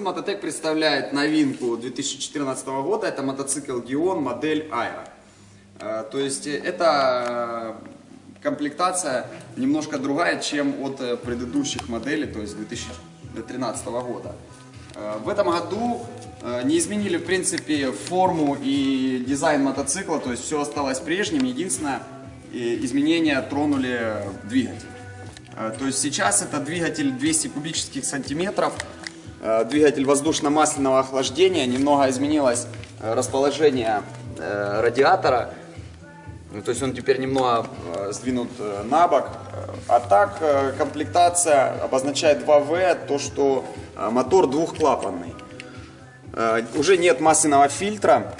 Магазин Мототек представляет новинку 2014 года. Это мотоцикл Gion модель. Э, То есть э, это э, комплектация немножко другая, чем от э, предыдущих моделей, то есть 2013 года. В этом году не изменили, в принципе, форму и дизайн мотоцикла, то есть все осталось прежним. Единственное, изменения тронули двигатель. То есть сейчас это двигатель 200 кубических сантиметров, двигатель воздушно-масляного охлаждения, немного изменилось э, расположение э, радиатора, Ну, то есть он теперь немного э, сдвинут э, на бок. Э, А так э, комплектация обозначает 2В, то что э, мотор двухклапанный. Э, Уже нет масляного фильтра,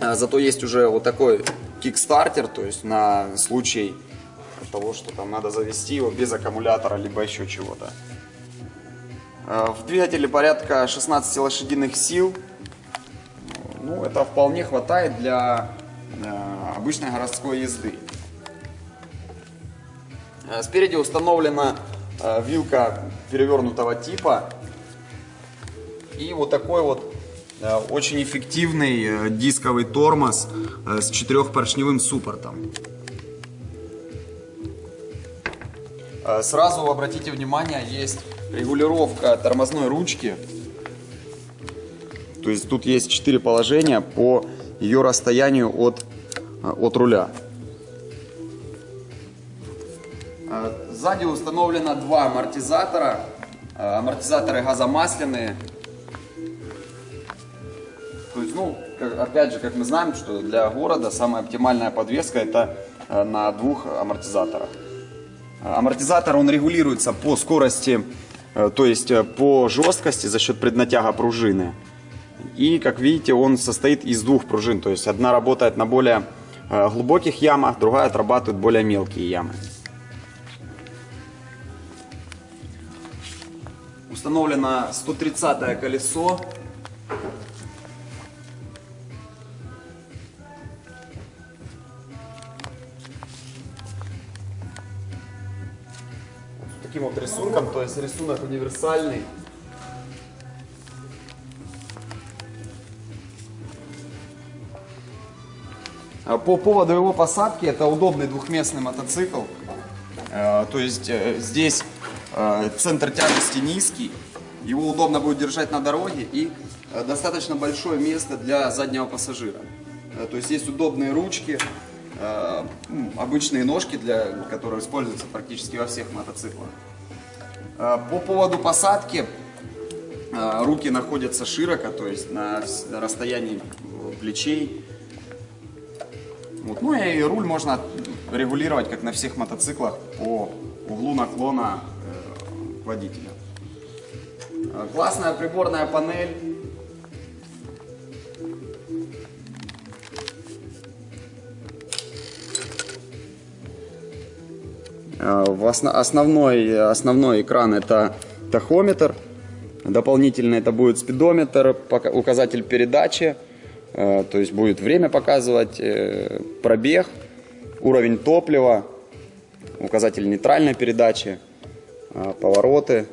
э, зато есть уже вот такой кикстартер, то есть на случай того, что там надо завести его без аккумулятора, либо еще чего-то. Э, В двигателе порядка 16 лошадиных сил. Ну, это вполне хватает для э, обычной городской езды. Э, Спереди установлена вилка перевернутого типа. И вот такой вот очень эффективный дисковый тормоз с четырехпоршневым суппортом. Сразу обратите внимание, есть регулировка тормозной ручки. То есть тут есть четыре положения по ее расстоянию от, э, от руля. Э, Сзади установлено два амортизатора. Э, Амортизаторы газомасляные. То есть, ну, опять же, как мы знаем, что для города самая оптимальная подвеска это на двух амортизаторах. Амортизатор он регулируется по скорости, то есть э, по жесткости за счет преднатяга пружины. И, как видите, он состоит из двух пружин. То есть одна работает на более э, глубоких ямах, другая отрабатывает более мелкие ямы. Установлено 130 колесо. Рисунком, то есть рисунок универсальный. А По поводу его посадки, это удобный двухместный мотоцикл. Э, То есть э, здесь э, центр тяжести низкий, его удобно будет держать на дороге и достаточно большое место для заднего пассажира. То есть есть удобные ручки, обычные ножки, для, которые используются практически во всех мотоциклах. Э, По поводу посадки, э, руки находятся широко, то есть на расстоянии э, плечей. Вот. Ну и руль можно регулировать, как на всех мотоциклах, по углу наклона водителя. Классная приборная панель. Основной, основной экран это тахометр. Дополнительно это будет спидометр, указатель передачи. Э, То есть будет время показывать, э, пробег, уровень топлива, указатель нейтральной передачи, э, повороты.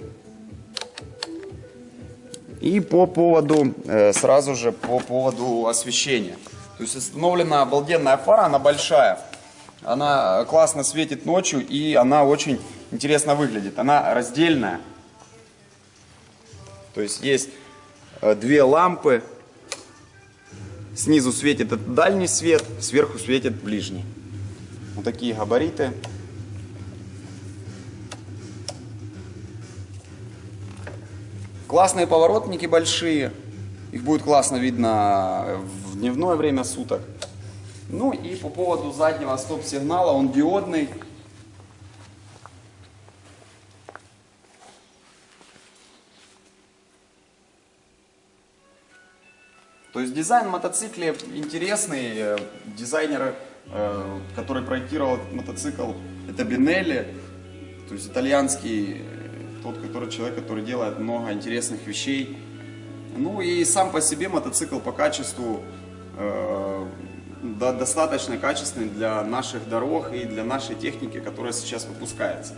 И по поводу, э, сразу же по поводу освещения. То есть установлена обалденная фара, она большая. Она классно светит ночью и она очень интересно выглядит. Она раздельная. То есть есть э, две лампы. Снизу светит дальний свет, сверху светит ближний. Вот такие габариты. Классные поворотники большие. Их будет классно видно в дневное время суток. Ну и по поводу заднего стоп-сигнала, он диодный. То есть дизайн мотоцикла интересный. Э, Дизайнер, э, который проектировал этот мотоцикл, это Бинелли. То есть итальянский, э, тот который, человек, который делает много интересных вещей. Ну и сам по себе мотоцикл по качеству достаточно качественный для наших дорог и для нашей техники, которая сейчас выпускается.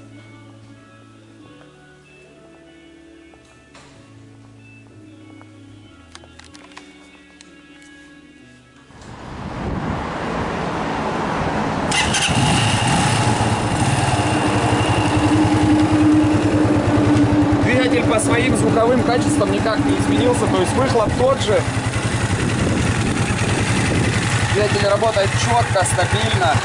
Двигатель по своим звуковым качествам никак не изменился, то есть выхлоп тот же, Двигатель работает четко, стабильно.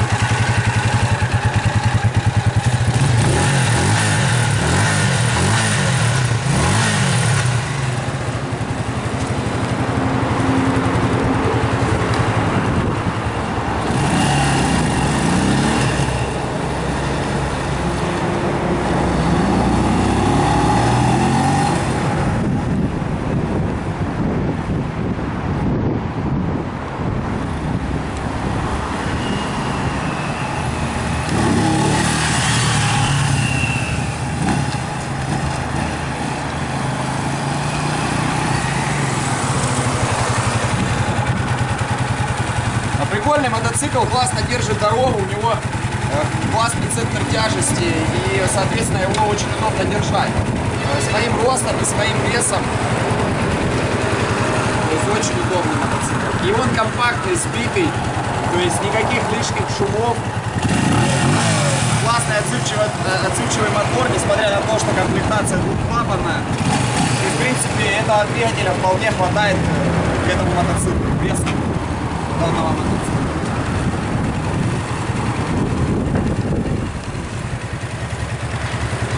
Прикольный мотоцикл, классно держит дорогу, у него э, классный центр тяжести и, соответственно, его очень удобно держать. Э, Своим ростом и своим весом. То есть очень удобный мотоцикл. И он компактный, сбитый, то есть никаких лишних шумов. Классный отзывчивый, э, отзывчивый мотор, несмотря на то, что комплектация двухклапанная. И, в принципе, этого двигателя вполне хватает к этому мотоциклу, весу данного мотоцикла.